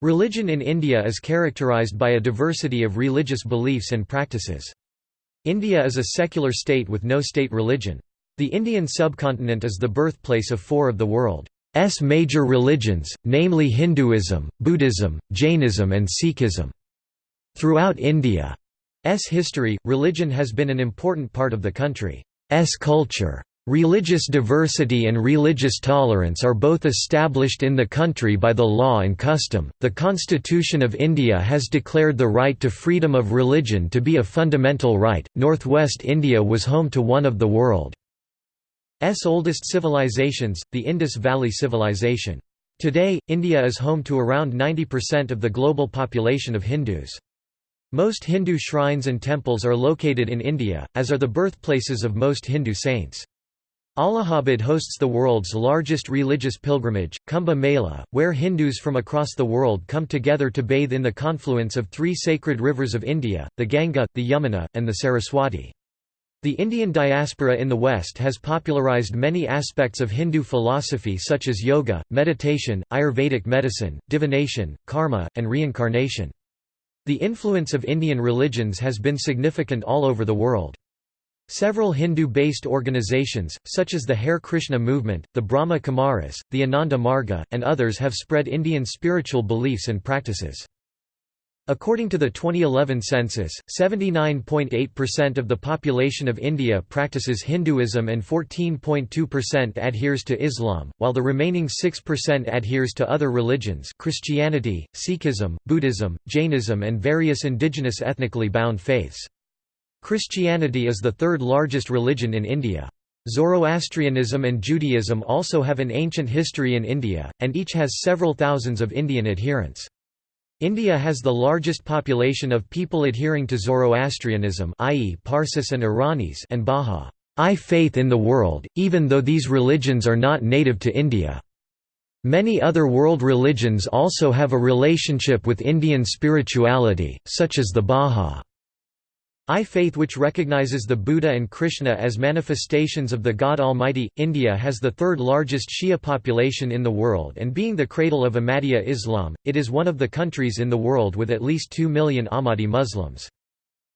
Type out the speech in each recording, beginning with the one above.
Religion in India is characterized by a diversity of religious beliefs and practices. India is a secular state with no state religion. The Indian subcontinent is the birthplace of four of the world's major religions, namely Hinduism, Buddhism, Jainism and Sikhism. Throughout India's history, religion has been an important part of the country's culture. Religious diversity and religious tolerance are both established in the country by the law and custom. The Constitution of India has declared the right to freedom of religion to be a fundamental right. Northwest India was home to one of the world's oldest civilizations, the Indus Valley Civilization. Today, India is home to around 90% of the global population of Hindus. Most Hindu shrines and temples are located in India, as are the birthplaces of most Hindu saints. Allahabad hosts the world's largest religious pilgrimage, Kumbh Mela, where Hindus from across the world come together to bathe in the confluence of three sacred rivers of India, the Ganga, the Yamuna, and the Saraswati. The Indian diaspora in the West has popularized many aspects of Hindu philosophy such as yoga, meditation, Ayurvedic medicine, divination, karma, and reincarnation. The influence of Indian religions has been significant all over the world. Several Hindu-based organizations, such as the Hare Krishna movement, the Brahma Kumaris, the Ananda Marga, and others have spread Indian spiritual beliefs and practices. According to the 2011 census, 79.8% of the population of India practices Hinduism and 14.2% adheres to Islam, while the remaining 6% adheres to other religions Christianity, Sikhism, Buddhism, Jainism and various indigenous ethnically bound faiths. Christianity is the third largest religion in India. Zoroastrianism and Judaism also have an ancient history in India, and each has several thousands of Indian adherents. India has the largest population of people adhering to Zoroastrianism i.e. Parsis and Iranis and Bahá'í faith in the world, even though these religions are not native to India. Many other world religions also have a relationship with Indian spirituality, such as the Bahá'í I faith which recognizes the Buddha and Krishna as manifestations of the God Almighty. India has the third largest Shia population in the world and being the cradle of Ahmadiyya Islam, it is one of the countries in the world with at least 2 million Ahmadi Muslims.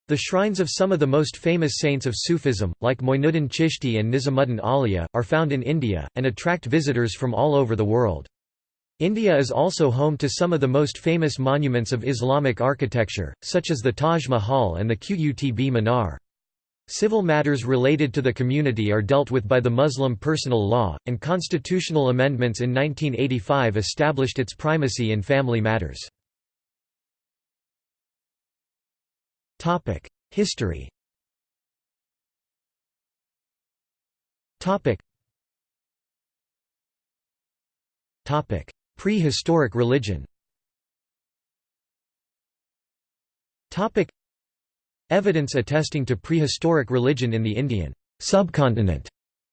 The shrines of some of the most famous saints of Sufism, like Moinuddin Chishti and Nizamuddin Auliya, are found in India, and attract visitors from all over the world. India is also home to some of the most famous monuments of Islamic architecture, such as the Taj Mahal and the Qutb Minar. Civil matters related to the community are dealt with by the Muslim personal law, and constitutional amendments in 1985 established its primacy in family matters. History Prehistoric religion Evidence attesting to prehistoric religion in the Indian subcontinent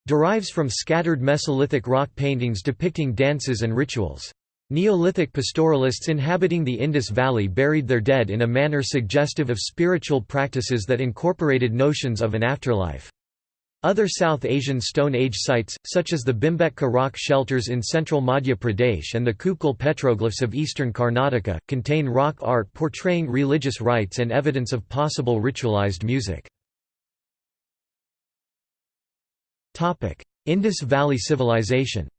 derives from scattered Mesolithic rock paintings depicting dances and rituals. Neolithic pastoralists inhabiting the Indus Valley buried their dead in a manner suggestive of spiritual practices that incorporated notions of an afterlife. Other South Asian Stone Age sites, such as the Bhimbetka rock shelters in central Madhya Pradesh and the Kupgal petroglyphs of eastern Karnataka, contain rock art portraying religious rites and evidence of possible ritualized music. Indus Valley Civilization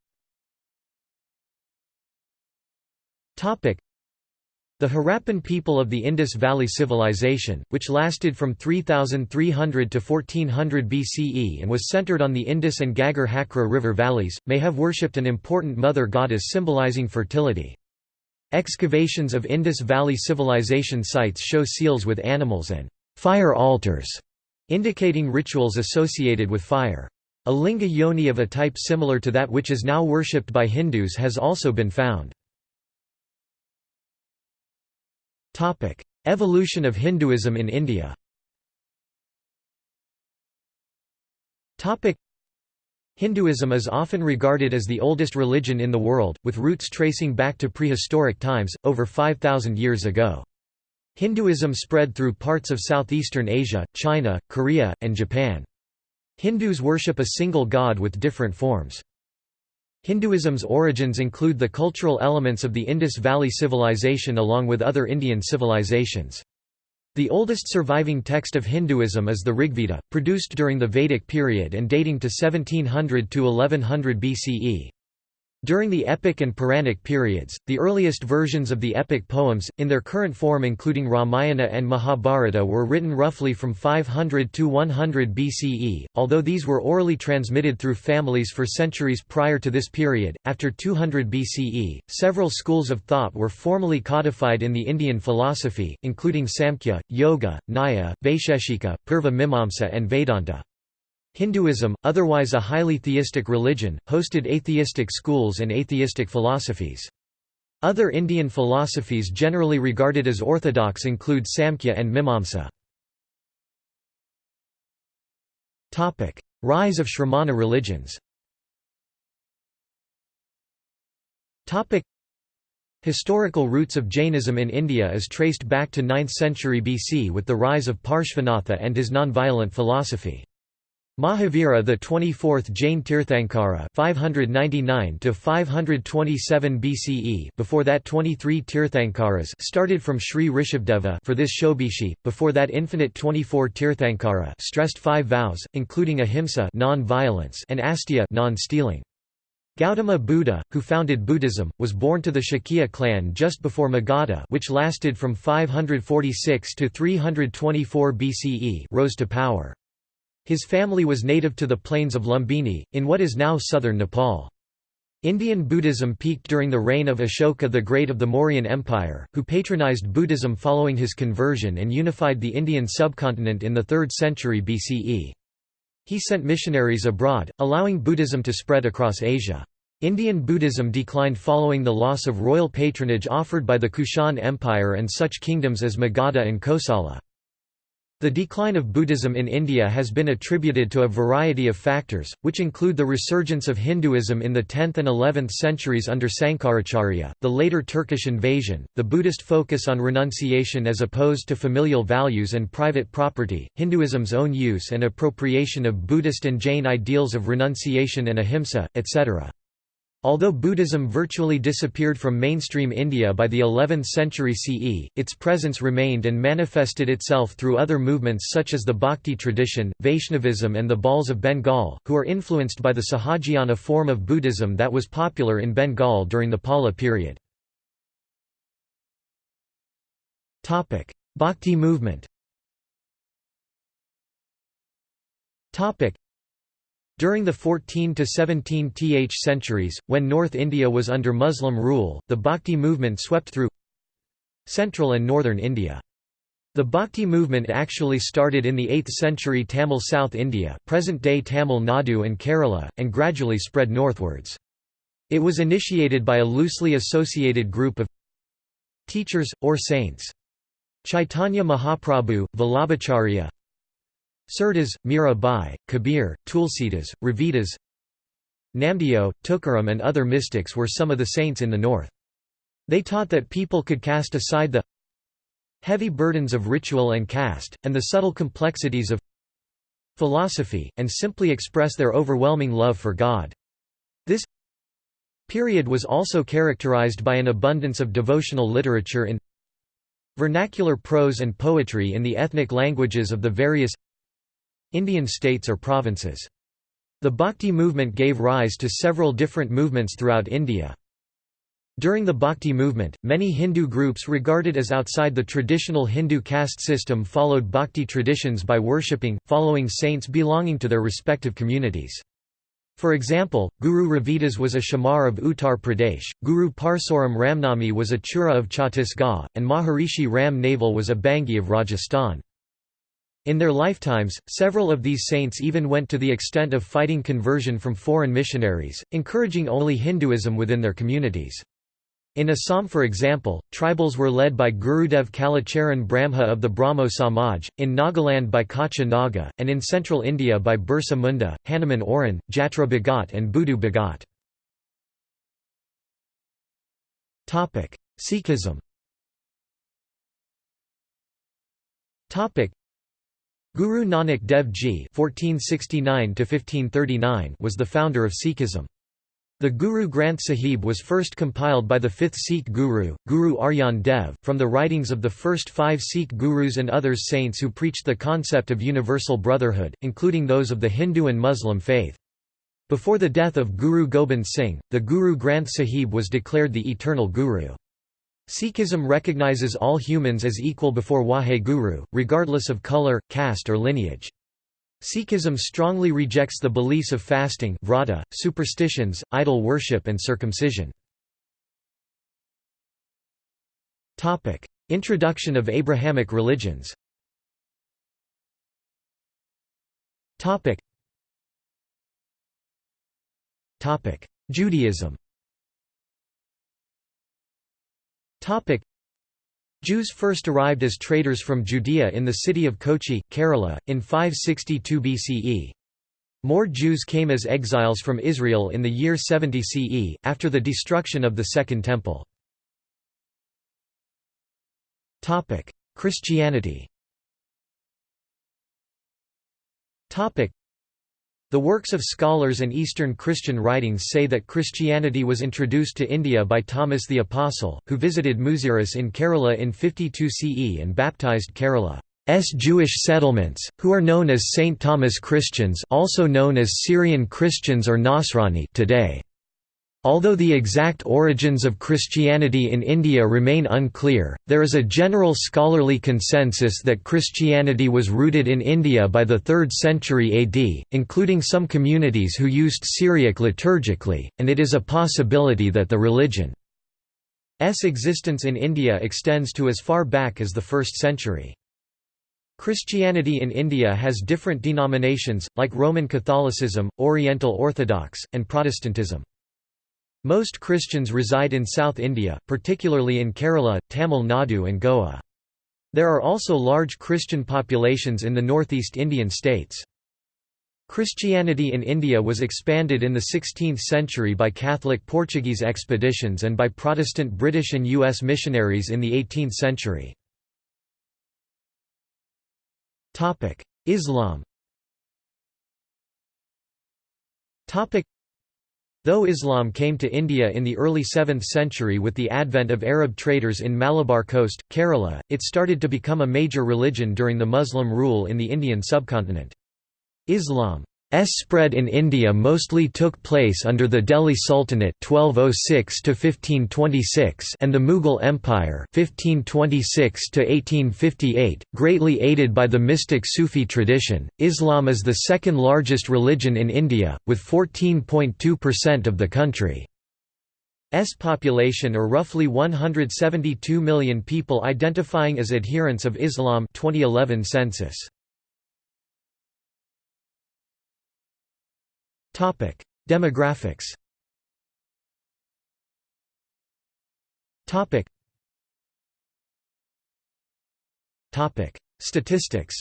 the Harappan people of the Indus Valley Civilization, which lasted from 3300 to 1400 BCE and was centered on the Indus and Ghaggar Hakra river valleys, may have worshipped an important mother goddess symbolizing fertility. Excavations of Indus Valley Civilization sites show seals with animals and fire altars, indicating rituals associated with fire. A linga yoni of a type similar to that which is now worshipped by Hindus has also been found. Topic: Evolution of Hinduism in India. Topic: Hinduism is often regarded as the oldest religion in the world, with roots tracing back to prehistoric times, over 5,000 years ago. Hinduism spread through parts of southeastern Asia, China, Korea, and Japan. Hindus worship a single god with different forms. Hinduism's origins include the cultural elements of the Indus Valley Civilization along with other Indian civilizations. The oldest surviving text of Hinduism is the Rigveda, produced during the Vedic period and dating to 1700 to 1100 BCE. During the epic and Puranic periods, the earliest versions of the epic poems, in their current form including Ramayana and Mahabharata were written roughly from 500 to 100 BCE, although these were orally transmitted through families for centuries prior to this period. After 200 BCE, several schools of thought were formally codified in the Indian philosophy, including Samkhya, Yoga, Nyaya, Vaisheshika, Purva Mimamsa and Vedanta. Hinduism, otherwise a highly theistic religion, hosted atheistic schools and atheistic philosophies. Other Indian philosophies generally regarded as orthodox include Samkhya and Mimamsa. Rise of Shramana religions Historical roots of Jainism in India is traced back to 9th century BC with the rise of Parshvanatha and his non-violent philosophy. Mahavira the 24th Jain Tirthankara 599 to 527 BCE before that 23 Tirthankaras started from Sri Rishabdeva for this Shobishi before that infinite 24 Tirthankara stressed 5 vows including ahimsa non-violence and asteya non-stealing Gautama Buddha, who founded Buddhism, was born to the Shakya clan just before Magadha which lasted from 546 to 324 BCE rose to power. His family was native to the plains of Lumbini, in what is now southern Nepal. Indian Buddhism peaked during the reign of Ashoka the Great of the Mauryan Empire, who patronized Buddhism following his conversion and unified the Indian subcontinent in the 3rd century BCE. He sent missionaries abroad, allowing Buddhism to spread across Asia. Indian Buddhism declined following the loss of royal patronage offered by the Kushan Empire and such kingdoms as Magadha and Kosala. The decline of Buddhism in India has been attributed to a variety of factors, which include the resurgence of Hinduism in the 10th and 11th centuries under Sankaracharya, the later Turkish invasion, the Buddhist focus on renunciation as opposed to familial values and private property, Hinduism's own use and appropriation of Buddhist and Jain ideals of renunciation and ahimsa, etc. Although Buddhism virtually disappeared from mainstream India by the 11th century CE, its presence remained and manifested itself through other movements such as the Bhakti tradition, Vaishnavism and the Bauls of Bengal, who are influenced by the Sahajiyana form of Buddhism that was popular in Bengal during the Pala period. Bhakti movement during the 14 to 17th centuries, when North India was under Muslim rule, the Bhakti movement swept through central and northern India. The Bhakti movement actually started in the 8th century Tamil South India present-day Tamil Nadu and Kerala, and gradually spread northwards. It was initiated by a loosely associated group of teachers, or saints. Chaitanya Mahaprabhu, Vallabhacharya, Surdas, Mira Bai, Kabir, Tulsidas, Ravidas Namdeo, Tukaram and other mystics were some of the saints in the north. They taught that people could cast aside the heavy burdens of ritual and caste, and the subtle complexities of philosophy, and simply express their overwhelming love for God. This period was also characterized by an abundance of devotional literature in vernacular prose and poetry in the ethnic languages of the various Indian states or provinces. The Bhakti movement gave rise to several different movements throughout India. During the Bhakti movement, many Hindu groups regarded as outside the traditional Hindu caste system followed Bhakti traditions by worshipping, following saints belonging to their respective communities. For example, Guru Ravidas was a Chamar of Uttar Pradesh, Guru Parsuram Ramnami was a Chura of Chhattisgarh, and Maharishi Ram Naval was a Bangi of Rajasthan. In their lifetimes, several of these saints even went to the extent of fighting conversion from foreign missionaries, encouraging only Hinduism within their communities. In Assam for example, tribals were led by Gurudev Kalacharan Brahma of the Brahmo Samaj, in Nagaland by Kacha Naga, and in central India by Birsa Munda, Hanuman Oran, Jatra Bhagat and Buddhu Bhagat. Sikhism Guru Nanak Dev Ji (1469–1539) was the founder of Sikhism. The Guru Granth Sahib was first compiled by the fifth Sikh Guru, Guru Arjan Dev, from the writings of the first five Sikh gurus and others saints who preached the concept of universal brotherhood, including those of the Hindu and Muslim faith. Before the death of Guru Gobind Singh, the Guru Granth Sahib was declared the eternal Guru. Sikhism recognizes all humans as equal before Waheguru, regardless of color, caste or lineage. Sikhism strongly rejects the beliefs of fasting vrata, superstitions, idol worship and circumcision. Introduction of Abrahamic religions. Judaism Jews first arrived as traders from Judea in the city of Kochi, Kerala, in 562 BCE. More Jews came as exiles from Israel in the year 70 CE, after the destruction of the Second Temple. Christianity the works of scholars and Eastern Christian writings say that Christianity was introduced to India by Thomas the Apostle, who visited Muziris in Kerala in 52 CE and baptized Kerala's Jewish settlements, who are known as St. Thomas Christians also known as Syrian Christians or Nasrani today. Although the exact origins of Christianity in India remain unclear, there is a general scholarly consensus that Christianity was rooted in India by the 3rd century AD, including some communities who used Syriac liturgically, and it is a possibility that the religion's existence in India extends to as far back as the 1st century. Christianity in India has different denominations, like Roman Catholicism, Oriental Orthodox, and Protestantism. Most Christians reside in South India, particularly in Kerala, Tamil Nadu and Goa. There are also large Christian populations in the northeast Indian states. Christianity in India was expanded in the 16th century by Catholic Portuguese expeditions and by Protestant British and U.S. missionaries in the 18th century. Islam Though Islam came to India in the early 7th century with the advent of Arab traders in Malabar coast, Kerala, it started to become a major religion during the Muslim rule in the Indian subcontinent. Islam spread in India mostly took place under the Delhi Sultanate 1206 1526 and the Mughal Empire 1526 1858, greatly aided by the mystic Sufi tradition. Islam is the second largest religion in India with 14.2% of the country's population or roughly 172 million people identifying as adherents of Islam 2011 census. Demographics. Statistics.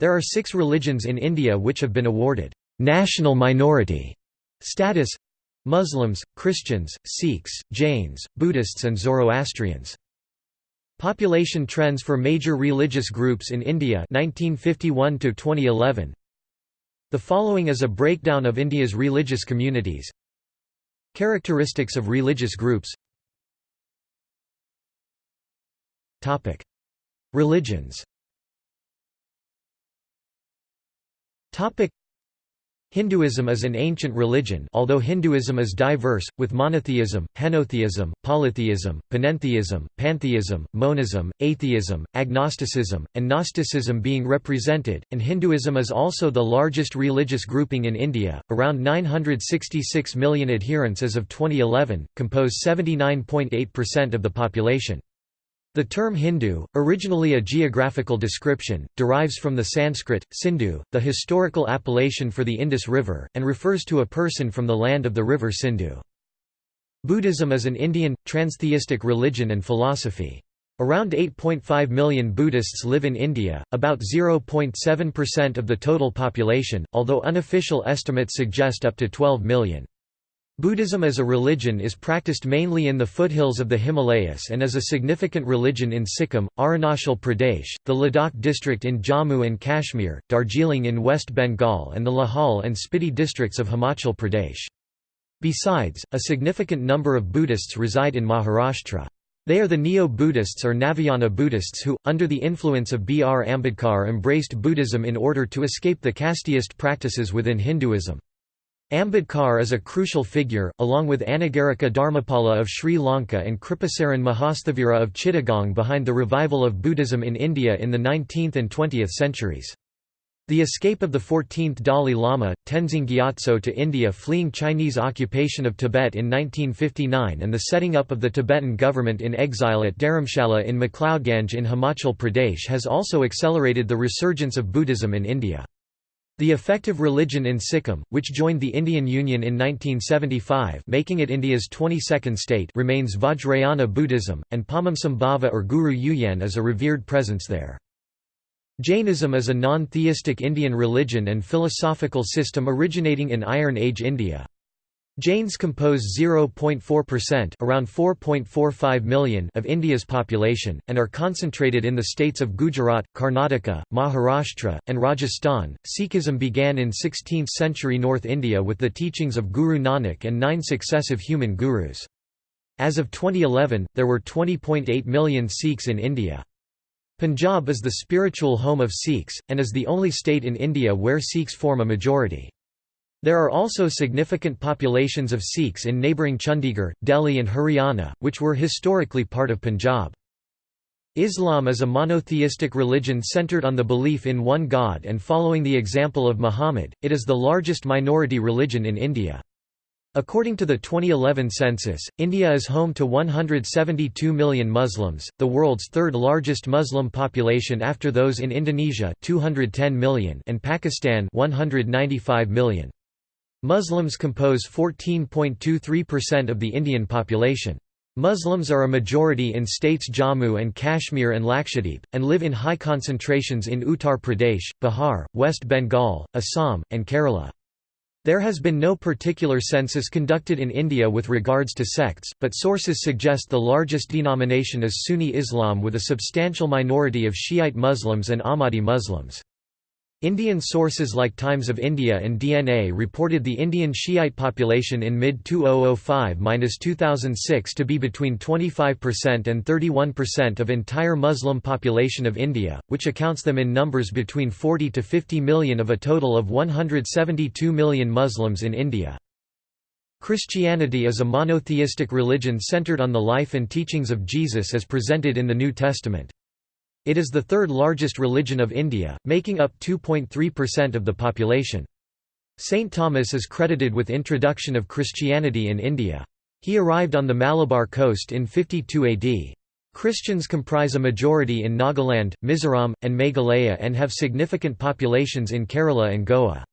There are 6 religions in India which have been awarded national minority status: Muslims, Christians, Sikhs, Jains, Buddhists and Zoroastrians. Population trends for major religious groups in India 1951 to 2011 The following is a breakdown of India's religious communities. Characteristics of religious groups. Topic. Religions. Topic Hinduism is an ancient religion although Hinduism is diverse, with monotheism, henotheism, polytheism, panentheism, pantheism, monism, atheism, agnosticism, and Gnosticism being represented, and Hinduism is also the largest religious grouping in India, around 966 million adherents as of 2011, compose 79.8% of the population. The term Hindu, originally a geographical description, derives from the Sanskrit, Sindhu, the historical appellation for the Indus River, and refers to a person from the land of the river Sindhu. Buddhism is an Indian, transtheistic religion and philosophy. Around 8.5 million Buddhists live in India, about 0.7% of the total population, although unofficial estimates suggest up to 12 million. Buddhism as a religion is practiced mainly in the foothills of the Himalayas and is a significant religion in Sikkim, Arunachal Pradesh, the Ladakh district in Jammu and Kashmir, Darjeeling in West Bengal and the Lahaul and Spiti districts of Himachal Pradesh. Besides, a significant number of Buddhists reside in Maharashtra. They are the Neo-Buddhists or Navayana Buddhists who, under the influence of B. R. Ambedkar embraced Buddhism in order to escape the casteist practices within Hinduism. Ambedkar is a crucial figure, along with Anagarika Dharmapala of Sri Lanka and Kripasaran Mahasthavira of Chittagong behind the revival of Buddhism in India in the 19th and 20th centuries. The escape of the 14th Dalai Lama, Tenzin Gyatso to India fleeing Chinese occupation of Tibet in 1959 and the setting up of the Tibetan government in exile at Dharamshala in McLeodganj in Himachal Pradesh has also accelerated the resurgence of Buddhism in India. The effective religion in Sikkim, which joined the Indian Union in 1975 making it India's 22nd state remains Vajrayana Buddhism, and Padmasambhava or Guru Yuyen is a revered presence there. Jainism is a non-theistic Indian religion and philosophical system originating in Iron Age India. Jains compose 0.4% around 4.45 million of India's population, and are concentrated in the states of Gujarat, Karnataka, Maharashtra, and Rajasthan. Sikhism began in 16th century North India with the teachings of Guru Nanak and nine successive human gurus. As of 2011, there were 20.8 million Sikhs in India. Punjab is the spiritual home of Sikhs, and is the only state in India where Sikhs form a majority. There are also significant populations of Sikhs in neighbouring Chandigarh, Delhi and Haryana, which were historically part of Punjab. Islam is a monotheistic religion centered on the belief in one God and following the example of Muhammad, it is the largest minority religion in India. According to the 2011 census, India is home to 172 million Muslims, the world's third largest Muslim population after those in Indonesia 210 million and Pakistan 195 million. Muslims compose 14.23% of the Indian population. Muslims are a majority in states Jammu and Kashmir and Lakshadweep, and live in high concentrations in Uttar Pradesh, Bihar, West Bengal, Assam, and Kerala. There has been no particular census conducted in India with regards to sects, but sources suggest the largest denomination is Sunni Islam with a substantial minority of Shiite Muslims and Ahmadi Muslims. Indian sources like Times of India and DNA reported the Indian Shiite population in mid-2005–2006 to be between 25% and 31% of entire Muslim population of India, which accounts them in numbers between 40 to 50 million of a total of 172 million Muslims in India. Christianity is a monotheistic religion centered on the life and teachings of Jesus as presented in the New Testament. It is the third largest religion of India, making up 2.3% of the population. St. Thomas is credited with introduction of Christianity in India. He arrived on the Malabar coast in 52 AD. Christians comprise a majority in Nagaland, Mizoram, and Meghalaya and have significant populations in Kerala and Goa.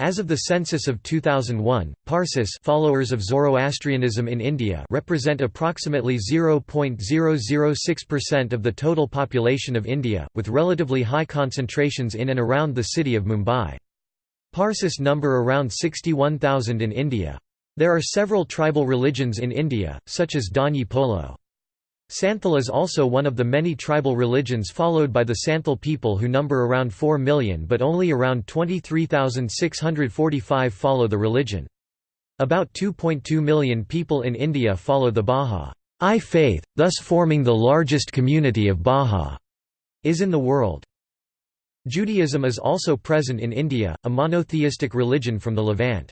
As of the census of 2001, Parsis followers of Zoroastrianism in India represent approximately 0.006% of the total population of India, with relatively high concentrations in and around the city of Mumbai. Parsis number around 61,000 in India. There are several tribal religions in India, such as Danyi Polo. Santhal is also one of the many tribal religions followed by the Santhal people who number around 4 million but only around 23,645 follow the religion. About 2.2 million people in India follow the Bahá'í faith, thus forming the largest community of Baha'is in the world. Judaism is also present in India, a monotheistic religion from the Levant.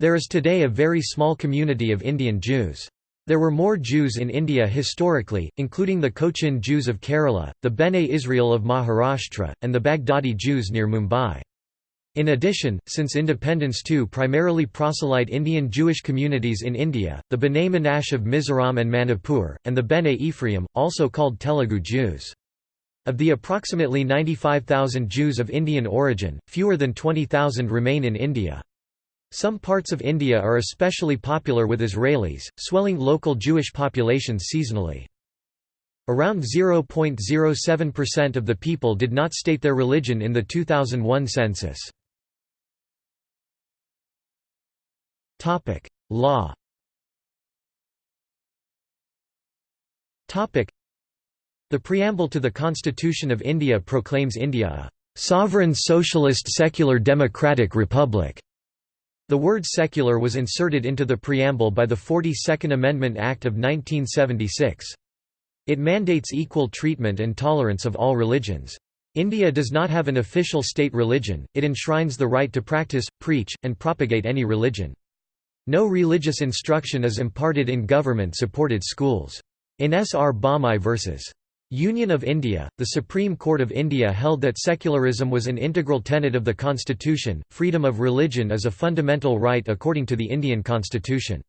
There is today a very small community of Indian Jews. There were more Jews in India historically, including the Cochin Jews of Kerala, the Bene Israel of Maharashtra, and the Baghdadi Jews near Mumbai. In addition, since independence two primarily proselyte Indian Jewish communities in India, the B'nai Manasseh of Mizoram and Manipur, and the Bene Ephraim, also called Telugu Jews. Of the approximately 95,000 Jews of Indian origin, fewer than 20,000 remain in India. Some parts of India are especially popular with Israelis, swelling local Jewish populations seasonally. Around 0.07% of the people did not state their religion in the 2001 census. Law The preamble to the Constitution of India proclaims India a "...sovereign socialist secular democratic republic." The word secular was inserted into the preamble by the 42nd Amendment Act of 1976. It mandates equal treatment and tolerance of all religions. India does not have an official state religion, it enshrines the right to practice, preach, and propagate any religion. No religious instruction is imparted in government-supported schools. In S. R. Bommai v. Union of India, the Supreme Court of India held that secularism was an integral tenet of the constitution. Freedom of religion is a fundamental right according to the Indian constitution.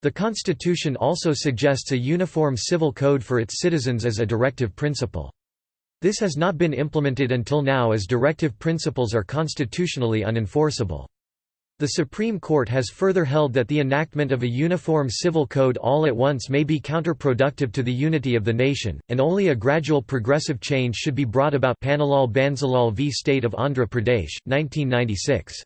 The constitution also suggests a uniform civil code for its citizens as a directive principle. This has not been implemented until now as directive principles are constitutionally unenforceable. The Supreme Court has further held that the enactment of a uniform civil code all at once may be counterproductive to the unity of the nation, and only a gradual progressive change should be brought about Pannalal Bansilal v State of Andhra Pradesh, 1996.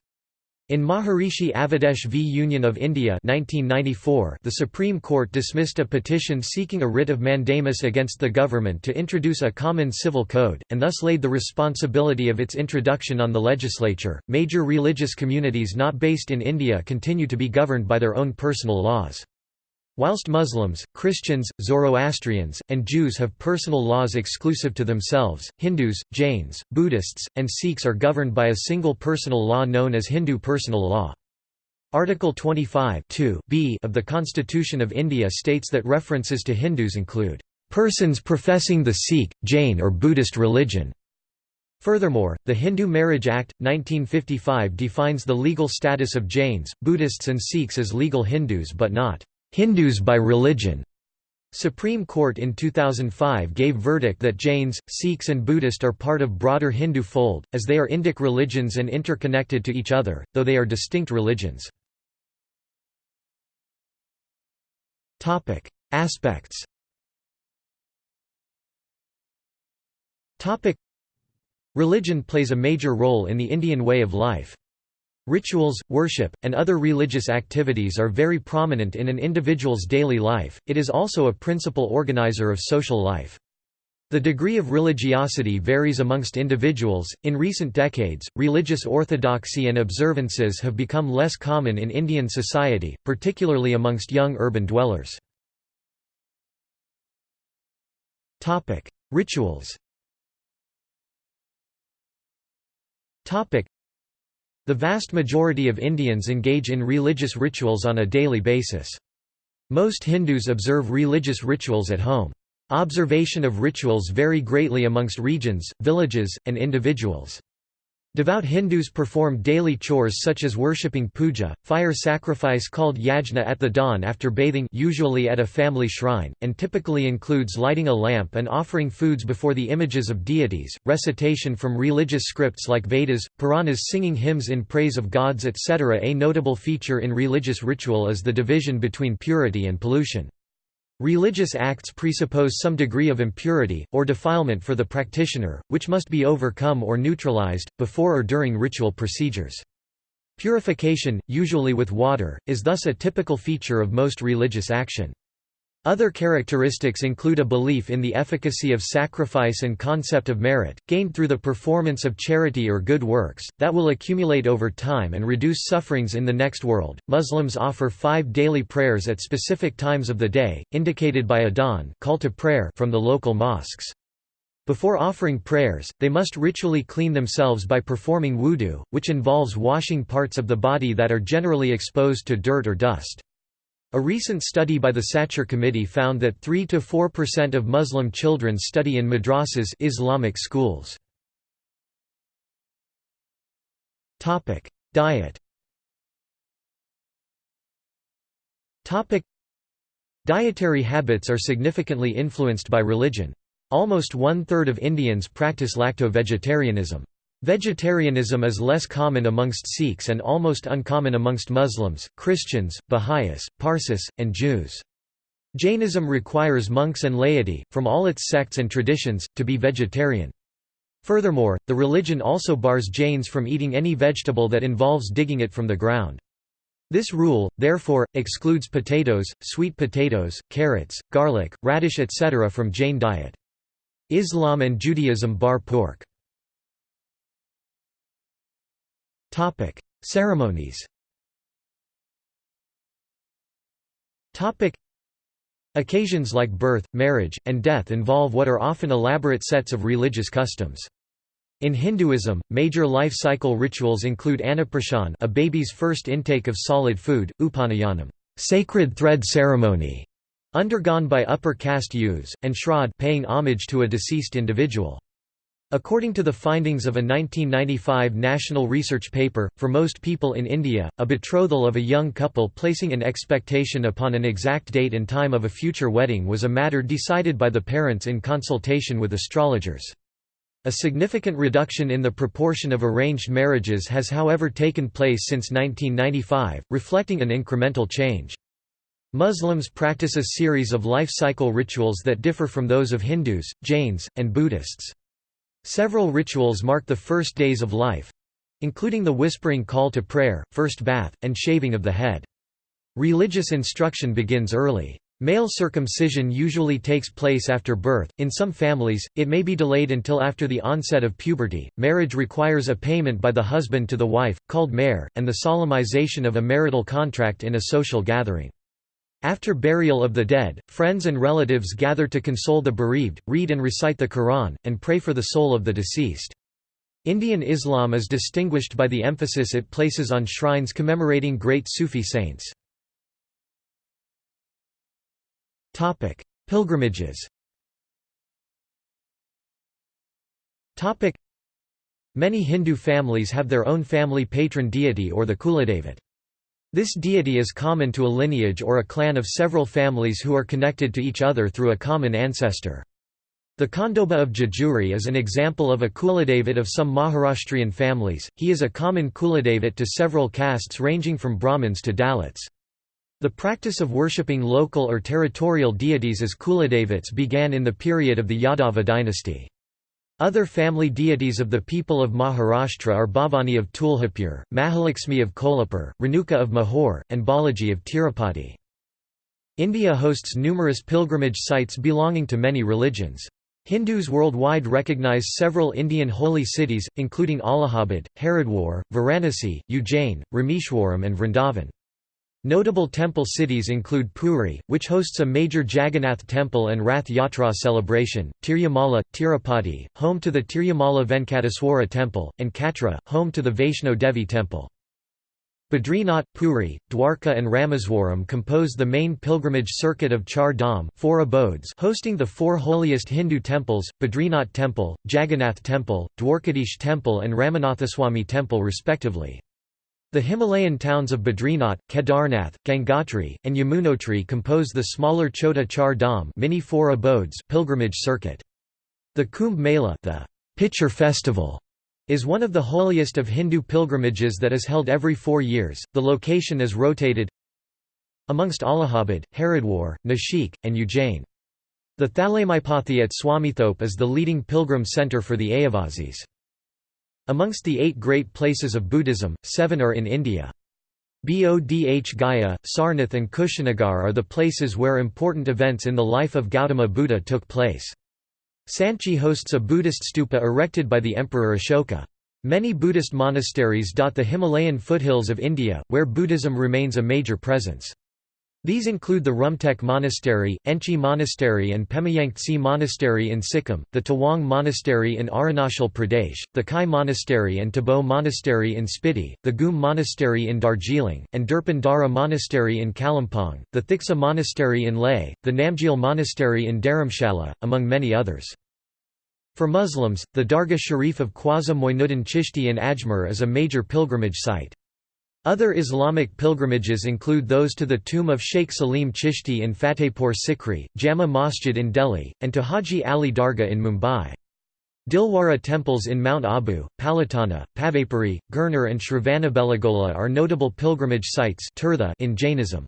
In Maharishi Avadesh v Union of India 1994, the Supreme Court dismissed a petition seeking a writ of mandamus against the government to introduce a common civil code, and thus laid the responsibility of its introduction on the legislature. Major religious communities not based in India continue to be governed by their own personal laws. Whilst Muslims, Christians, Zoroastrians, and Jews have personal laws exclusive to themselves, Hindus, Jains, Buddhists, and Sikhs are governed by a single personal law known as Hindu personal law. Article 25 b of the Constitution of India states that references to Hindus include, "...persons professing the Sikh, Jain or Buddhist religion." Furthermore, the Hindu Marriage Act, 1955 defines the legal status of Jains, Buddhists and Sikhs as legal Hindus but not Hindus by religion. Supreme Court in 2005 gave verdict that Jains, Sikhs and Buddhist are part of broader Hindu fold, as they are Indic religions and interconnected to each other, though they are distinct religions. Aspects Religion plays a major role in the Indian way of life. Rituals, worship, and other religious activities are very prominent in an individual's daily life, it is also a principal organizer of social life. The degree of religiosity varies amongst individuals. In recent decades, religious orthodoxy and observances have become less common in Indian society, particularly amongst young urban dwellers. Topic: Rituals. Topic: the vast majority of Indians engage in religious rituals on a daily basis. Most Hindus observe religious rituals at home. Observation of rituals vary greatly amongst regions, villages, and individuals. Devout Hindus perform daily chores such as worshipping puja, fire sacrifice called yajna at the dawn after bathing usually at a family shrine, and typically includes lighting a lamp and offering foods before the images of deities, recitation from religious scripts like Vedas, Puranas singing hymns in praise of gods etc. A notable feature in religious ritual is the division between purity and pollution. Religious acts presuppose some degree of impurity, or defilement for the practitioner, which must be overcome or neutralized, before or during ritual procedures. Purification, usually with water, is thus a typical feature of most religious action. Other characteristics include a belief in the efficacy of sacrifice and concept of merit, gained through the performance of charity or good works, that will accumulate over time and reduce sufferings in the next world. Muslims offer five daily prayers at specific times of the day, indicated by adhan call to prayer from the local mosques. Before offering prayers, they must ritually clean themselves by performing wudu, which involves washing parts of the body that are generally exposed to dirt or dust. A recent study by the Sachar Committee found that 3 to 4% of Muslim children study in madrasas Islamic schools. Topic: Diet Dietary habits are significantly influenced by religion. Almost one-third of Indians practice lacto-vegetarianism. Vegetarianism is less common amongst Sikhs and almost uncommon amongst Muslims, Christians, Baha'is, Parsis, and Jews. Jainism requires monks and laity, from all its sects and traditions, to be vegetarian. Furthermore, the religion also bars Jains from eating any vegetable that involves digging it from the ground. This rule, therefore, excludes potatoes, sweet potatoes, carrots, garlic, radish etc. from Jain diet. Islam and Judaism bar pork. Ceremonies Topic: Occasions like birth, marriage, and death involve what are often elaborate sets of religious customs. In Hinduism, major life cycle rituals include Annaprashan a baby's first intake of solid food, Upanayanam sacred thread ceremony, undergone by upper caste youths, and Shraddh paying homage to a deceased individual. According to the findings of a 1995 national research paper, for most people in India, a betrothal of a young couple placing an expectation upon an exact date and time of a future wedding was a matter decided by the parents in consultation with astrologers. A significant reduction in the proportion of arranged marriages has however taken place since 1995, reflecting an incremental change. Muslims practice a series of life cycle rituals that differ from those of Hindus, Jains, and Buddhists. Several rituals mark the first days of life—including the whispering call to prayer, first bath, and shaving of the head. Religious instruction begins early. Male circumcision usually takes place after birth. In some families, it may be delayed until after the onset of puberty. Marriage requires a payment by the husband to the wife, called mehr, and the solemnization of a marital contract in a social gathering. After burial of the dead, friends and relatives gather to console the bereaved, read and recite the Quran, and pray for the soul of the deceased. Indian Islam is distinguished by the emphasis it places on shrines commemorating great Sufi saints. Pilgrimages Many Hindu families have their own family patron deity or the Kuladevat. This deity is common to a lineage or a clan of several families who are connected to each other through a common ancestor. The Khandoba of Jejuri is an example of a Kuladevat of some Maharashtrian families, he is a common Kuladevat to several castes ranging from Brahmins to Dalits. The practice of worshipping local or territorial deities as Kuladevats began in the period of the Yadava dynasty. Other family deities of the people of Maharashtra are Bhavani of Tuljapur, Mahalakshmi of Kolhapur, Renuka of Mahore, and Balaji of Tirupati. India hosts numerous pilgrimage sites belonging to many religions. Hindus worldwide recognize several Indian holy cities, including Allahabad, Haridwar, Varanasi, Ujjain, Rameshwaram and Vrindavan. Notable temple cities include Puri, which hosts a major Jagannath temple and Rath Yatra celebration, Tirumala, Tirupati, home to the Tirumala Venkateswara temple, and Katra, home to the Vaishno Devi temple. Badrinath, Puri, Dwarka and Rameswaram compose the main pilgrimage circuit of Char Dham four abodes hosting the four holiest Hindu temples, Badrinath Temple, Jagannath Temple, Dwarkadish Temple and Ramanathaswamy Temple respectively. The Himalayan towns of Badrinath, Kedarnath, Gangotri, and Yamunotri compose the smaller Chota Char Dham mini four abodes pilgrimage circuit. The Kumbh Mela the pitcher festival is one of the holiest of Hindu pilgrimages that is held every four years. The location is rotated amongst Allahabad, Haridwar, Nashik, and Ujjain. The Thalaimaipathy at Swamithope is the leading pilgrim centre for the Ayyavazis. Amongst the eight great places of Buddhism, seven are in India. Bodh Gaya, Sarnath and Kushinagar are the places where important events in the life of Gautama Buddha took place. Sanchi hosts a Buddhist stupa erected by the Emperor Ashoka. Many Buddhist monasteries dot the Himalayan foothills of India, where Buddhism remains a major presence. These include the Rumtek Monastery, Enchi Monastery and Pemayangtse Monastery in Sikkim, the Tawang Monastery in Arunachal Pradesh, the Khai Monastery and Tabo Monastery in Spiti, the Ghum Monastery in Darjeeling, and Durpan Dara Monastery in Kalimpong, the Thiksey Monastery in Leh, the Namgyal Monastery in Dharamshala, among many others. For Muslims, the Dargah Sharif of Khwaja Moinuddin Chishti in Ajmer is a major pilgrimage site. Other Islamic pilgrimages include those to the tomb of Sheikh Salim Chishti in Fatehpur Sikri, Jama Masjid in Delhi, and to Haji Ali Dargah in Mumbai. Dilwara temples in Mount Abu, Palitana, Pawapuri, Girnar and Shravanabelagola are notable pilgrimage sites in Jainism.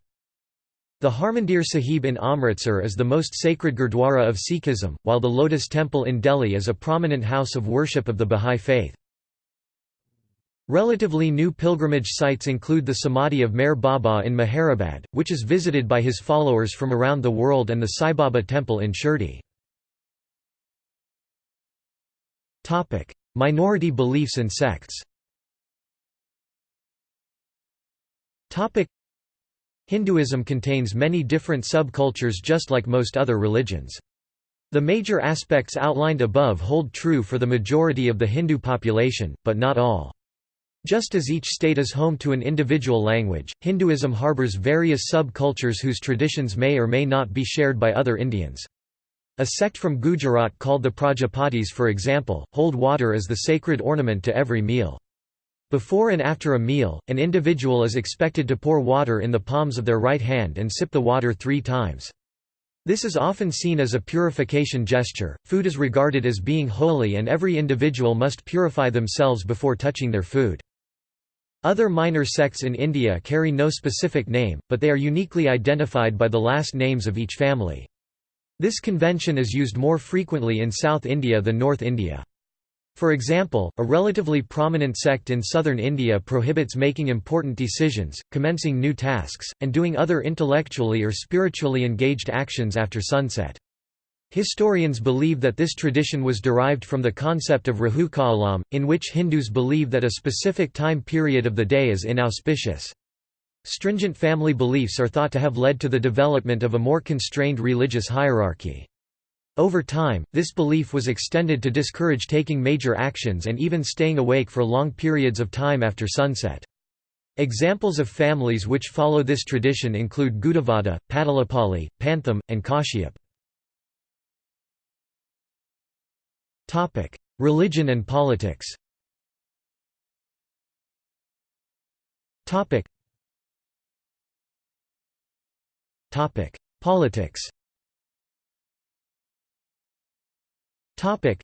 The Harmandir Sahib in Amritsar is the most sacred Gurdwara of Sikhism, while the Lotus Temple in Delhi is a prominent house of worship of the Bahá'í faith. Relatively new pilgrimage sites include the Samadhi of Meher Baba in Meherabad, which is visited by his followers from around the world and the Sai Baba temple in Shirdi. Minority beliefs and sects Hinduism contains many different subcultures just like most other religions. The major aspects outlined above hold true for the majority of the Hindu population, but not all. Just as each state is home to an individual language, Hinduism harbors various sub-cultures whose traditions may or may not be shared by other Indians. A sect from Gujarat called the Prajapatis for example, hold water as the sacred ornament to every meal. Before and after a meal, an individual is expected to pour water in the palms of their right hand and sip the water three times. This is often seen as a purification gesture. Food is regarded as being holy and every individual must purify themselves before touching their food. Other minor sects in India carry no specific name, but they are uniquely identified by the last names of each family. This convention is used more frequently in South India than North India. For example, a relatively prominent sect in southern India prohibits making important decisions, commencing new tasks, and doing other intellectually or spiritually engaged actions after sunset. Historians believe that this tradition was derived from the concept of Rahu Kaalam, in which Hindus believe that a specific time period of the day is inauspicious. Stringent family beliefs are thought to have led to the development of a more constrained religious hierarchy. Over time, this belief was extended to discourage taking major actions and even staying awake for long periods of time after sunset. Examples of families which follow this tradition include Gudavada, Padalapalli, Pantham, and Kashyap. Topic: Religion and politics. Topic. Topic: Politics. Topic: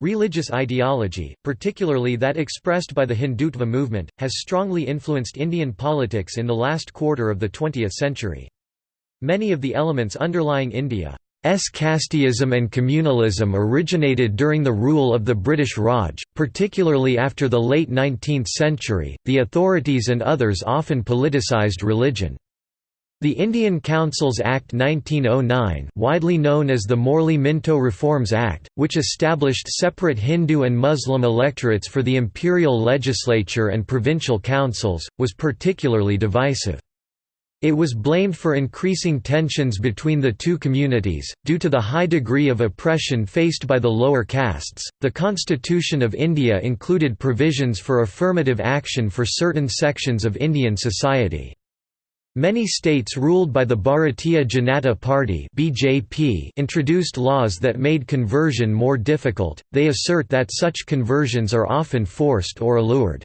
Religious ideology, particularly that expressed by the Hindutva movement, has strongly influenced Indian politics in the last quarter of the 20th century. Many of the elements underlying India S. casteism and communalism originated during the rule of the British Raj, particularly after the late 19th century. The authorities and others often politicized religion. The Indian Councils Act 1909 widely known as the Morley-Minto Reforms Act, which established separate Hindu and Muslim electorates for the imperial legislature and provincial councils, was particularly divisive. It was blamed for increasing tensions between the two communities, due to the high degree of oppression faced by the lower castes. The Constitution of India included provisions for affirmative action for certain sections of Indian society. Many states ruled by the Bharatiya Janata Party (BJP) introduced laws that made conversion more difficult. They assert that such conversions are often forced or allured.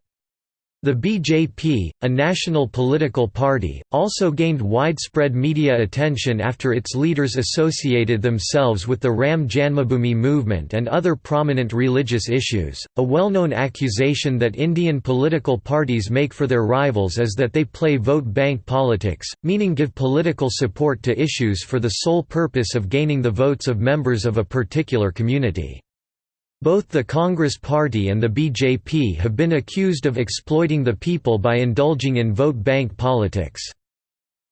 The BJP, a national political party, also gained widespread media attention after its leaders associated themselves with the Ram Janmabhoomi movement and other prominent religious issues. A well known accusation that Indian political parties make for their rivals is that they play vote bank politics, meaning give political support to issues for the sole purpose of gaining the votes of members of a particular community. Both the Congress Party and the BJP have been accused of exploiting the people by indulging in vote bank politics.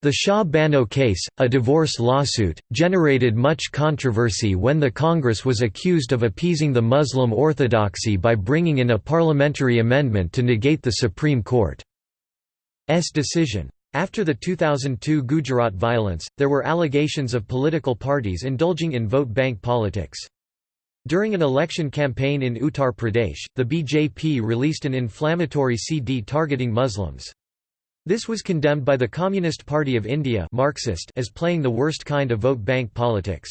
The Shah Bano case, a divorce lawsuit, generated much controversy when the Congress was accused of appeasing the Muslim orthodoxy by bringing in a parliamentary amendment to negate the Supreme Court's decision. After the 2002 Gujarat violence, there were allegations of political parties indulging in vote bank politics. During an election campaign in Uttar Pradesh, the BJP released an inflammatory CD targeting Muslims. This was condemned by the Communist Party of India Marxist as playing the worst kind of vote bank politics.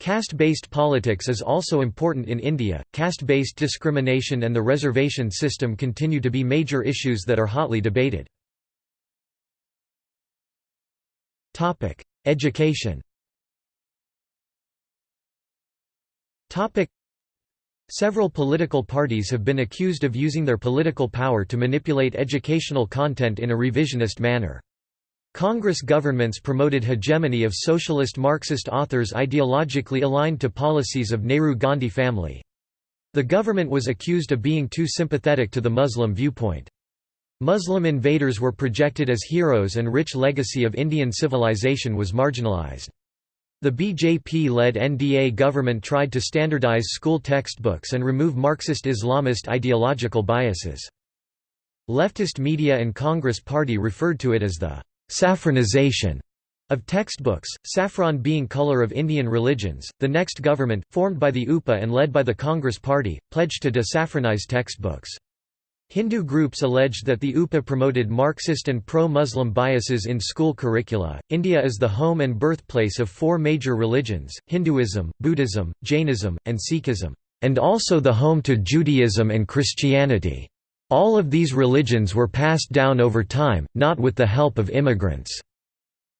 Caste-based politics is also important in India. Caste-based discrimination and the reservation system continue to be major issues that are hotly debated. Topic: Education. Topic. Several political parties have been accused of using their political power to manipulate educational content in a revisionist manner. Congress governments promoted hegemony of socialist Marxist authors ideologically aligned to policies of Nehru-Gandhi family. The government was accused of being too sympathetic to the Muslim viewpoint. Muslim invaders were projected as heroes and rich legacy of Indian civilization was marginalized. The BJP-led NDA government tried to standardize school textbooks and remove Marxist-Islamist ideological biases. Leftist media and Congress Party referred to it as the «saffronization» of textbooks, saffron being color of Indian religions. The next government, formed by the UPA and led by the Congress Party, pledged to desaffronize textbooks. Hindu groups alleged that the UPA promoted Marxist and pro-Muslim biases in school curricula. India is the home and birthplace of four major religions: Hinduism, Buddhism, Jainism, and Sikhism, and also the home to Judaism and Christianity. All of these religions were passed down over time, not with the help of immigrants.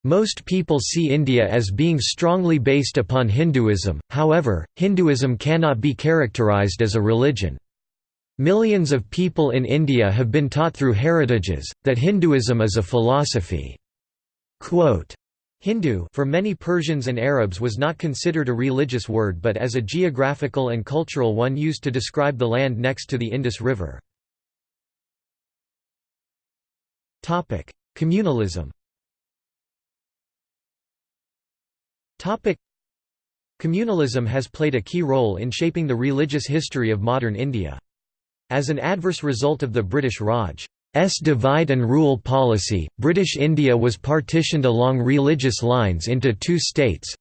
Most people see India as being strongly based upon Hinduism, however, Hinduism cannot be characterized as a religion. Millions of people in India have been taught through heritages, that Hinduism is a philosophy. Quote, Hindu for many Persians and Arabs was not considered a religious word but as a geographical and cultural one used to describe the land next to the Indus River. Communalism Communalism has played a key role in shaping the religious history of modern India. As an adverse result of the British Raj's divide and rule policy, British India was partitioned along religious lines into two states,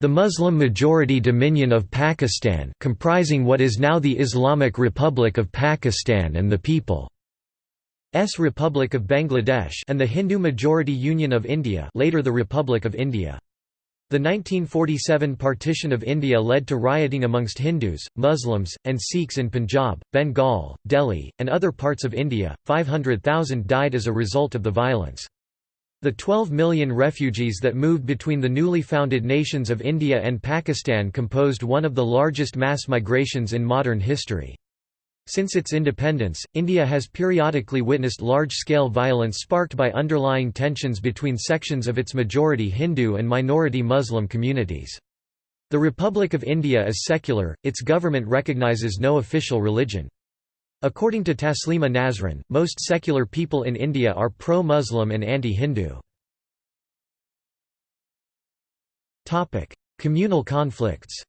the Muslim-majority Dominion of Pakistan comprising what is now the Islamic Republic of Pakistan and the People's Republic of Bangladesh and the Hindu-majority Union of India later the Republic of India. The 1947 partition of India led to rioting amongst Hindus, Muslims, and Sikhs in Punjab, Bengal, Delhi, and other parts of India. 500,000 died as a result of the violence. The 12 million refugees that moved between the newly founded nations of India and Pakistan composed one of the largest mass migrations in modern history. Since its independence, India has periodically witnessed large-scale violence sparked by underlying tensions between sections of its majority Hindu and minority Muslim communities. The Republic of India is secular, its government recognizes no official religion. According to Taslima Nasrin, most secular people in India are pro-Muslim and anti-Hindu. Communal conflicts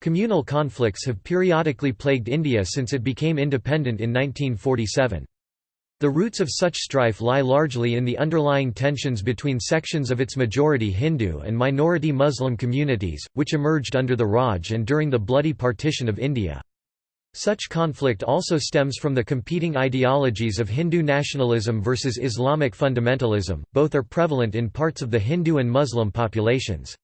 Communal conflicts have periodically plagued India since it became independent in 1947. The roots of such strife lie largely in the underlying tensions between sections of its majority Hindu and minority Muslim communities, which emerged under the Raj and during the bloody partition of India. Such conflict also stems from the competing ideologies of Hindu nationalism versus Islamic fundamentalism, both are prevalent in parts of the Hindu and Muslim populations.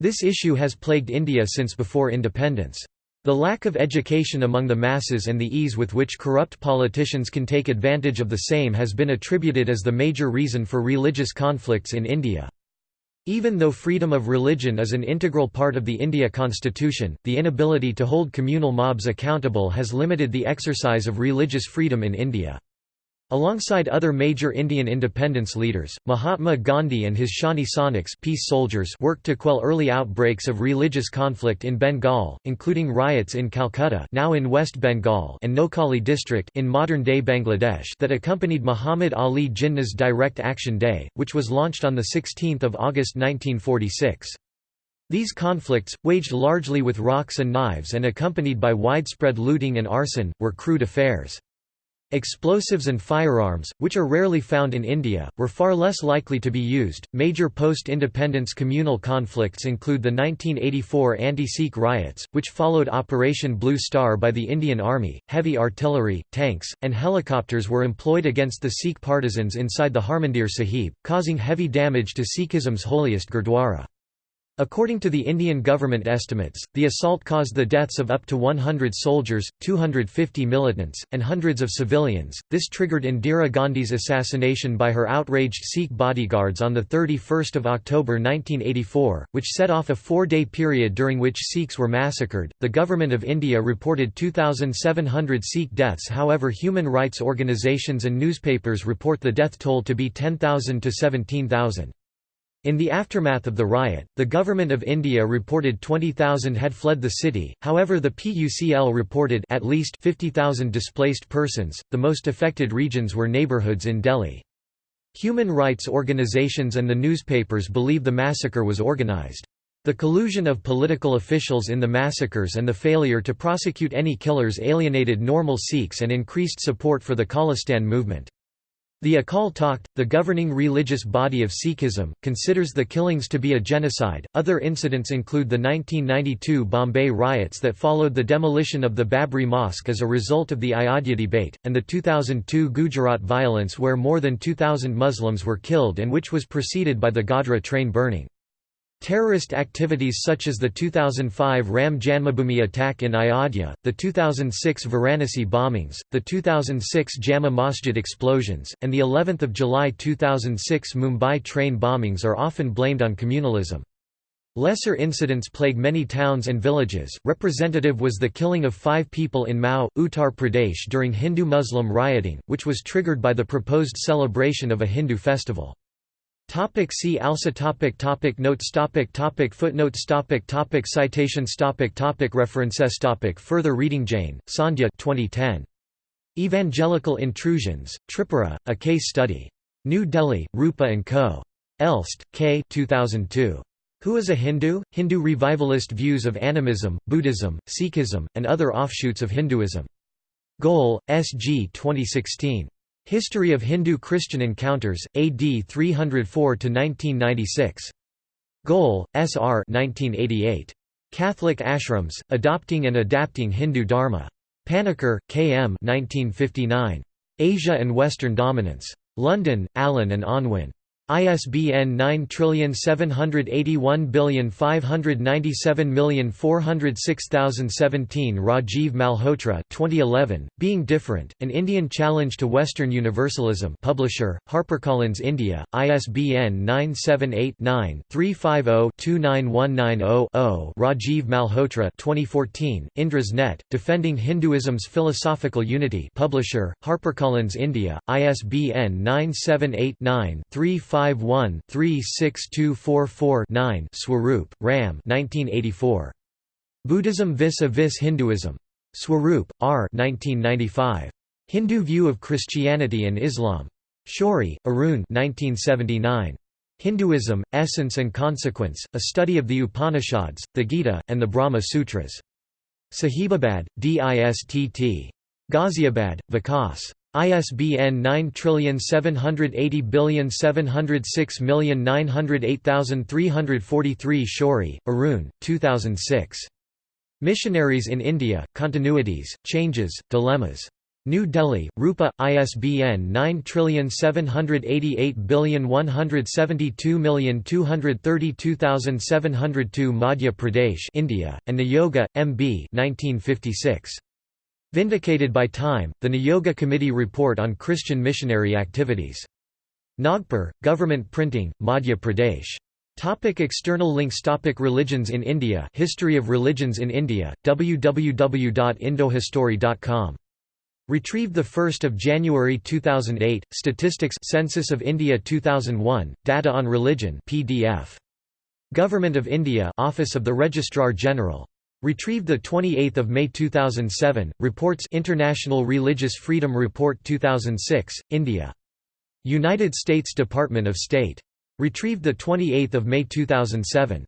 This issue has plagued India since before independence. The lack of education among the masses and the ease with which corrupt politicians can take advantage of the same has been attributed as the major reason for religious conflicts in India. Even though freedom of religion is an integral part of the India constitution, the inability to hold communal mobs accountable has limited the exercise of religious freedom in India. Alongside other major Indian independence leaders, Mahatma Gandhi and his Shanti Sainiks peace soldiers worked to quell early outbreaks of religious conflict in Bengal, including riots in Calcutta now in West Bengal and Noakhali district in modern-day Bangladesh that accompanied Muhammad Ali Jinnah's Direct Action Day, which was launched on 16 August 1946. These conflicts, waged largely with rocks and knives and accompanied by widespread looting and arson, were crude affairs. Explosives and firearms, which are rarely found in India, were far less likely to be used. Major post independence communal conflicts include the 1984 anti Sikh riots, which followed Operation Blue Star by the Indian Army. Heavy artillery, tanks, and helicopters were employed against the Sikh partisans inside the Harmandir Sahib, causing heavy damage to Sikhism's holiest Gurdwara. According to the Indian government estimates, the assault caused the deaths of up to 100 soldiers, 250 militants, and hundreds of civilians. This triggered Indira Gandhi's assassination by her outraged Sikh bodyguards on 31 October 1984, which set off a four day period during which Sikhs were massacred. The Government of India reported 2,700 Sikh deaths, however, human rights organisations and newspapers report the death toll to be 10,000 to 17,000. In the aftermath of the riot, the Government of India reported 20,000 had fled the city, however the PUCL reported at least 50,000 displaced persons. The most affected regions were neighbourhoods in Delhi. Human rights organizations and the newspapers believe the massacre was organized. The collusion of political officials in the massacres and the failure to prosecute any killers alienated normal Sikhs and increased support for the Khalistan movement. The Akal Takht, the governing religious body of Sikhism, considers the killings to be a genocide. Other incidents include the 1992 Bombay riots that followed the demolition of the Babri Mosque as a result of the Ayodhya debate, and the 2002 Gujarat violence where more than 2,000 Muslims were killed and which was preceded by the Godhra train burning. Terrorist activities such as the 2005 Ram Janmabhoomi attack in Ayodhya, the 2006 Varanasi bombings, the 2006 Jama Masjid explosions, and the 11th of July 2006 Mumbai train bombings are often blamed on communalism. Lesser incidents plague many towns and villages. Representative was the killing of five people in Mau, Uttar Pradesh during Hindu Muslim rioting, which was triggered by the proposed celebration of a Hindu festival. Topic see also topic topic Notes topic topic Footnotes topic topic Citations topic topic References topic Further reading Jain, Sandhya 2010. Evangelical Intrusions, Tripura, A Case Study. New Delhi, Rupa & Co. Elst, K. 2002. Who is a Hindu? Hindu Revivalist Views of Animism, Buddhism, Sikhism, and Other Offshoots of Hinduism. Goel, S. G. 2016. History of Hindu-Christian Encounters, AD 304–1996. Goel, S. R. 1988. Catholic Ashrams, Adopting and Adapting Hindu Dharma. Panikkar, K. M. 1959. Asia and Western Dominance. London, Allen and Unwin. ISBN 9781597406017 Rajiv Malhotra 2011, Being Different, An Indian Challenge to Western Universalism. Publisher, HarperCollins India, ISBN 978-9-350-29190-0 Rajiv Malhotra 2014, Indra's Net, Defending Hinduism's Philosophical Unity. Publisher, HarperCollins India, ISBN 978 9 350 51-36244-9 Swarup, Ram 1984. Buddhism vis-a-vis Hinduism. Swarup, R. 1995. Hindu View of Christianity and Islam. Shourie, Arun 1979. Hinduism, Essence and Consequence, A Study of the Upanishads, the Gita, and the Brahma Sutras. Sahibabad, DISTT. Ghaziabad, Vikas. ISBN 9780706908343 Shourie, Arun, 2006. Missionaries in India, Continuities, Changes, Dilemmas. New Delhi, Rupa, ISBN 9788172232702 Madhya Pradesh India, and Niyogi, M. B. 1956. Vindicated by Time, the Niyogi Committee Report on Christian Missionary Activities. Nagpur, Government Printing, Madhya Pradesh. Topic external links Topic Religions in India History of Religions in India, www.indohistory.com. Retrieved 1 January 2008, Statistics Census of India 2001, Data on Religion PDF. Government of India Office of the Registrar General Retrieved 28 May 2007, Reports International Religious Freedom Report 2006, India. United States Department of State. Retrieved 28 May 2007.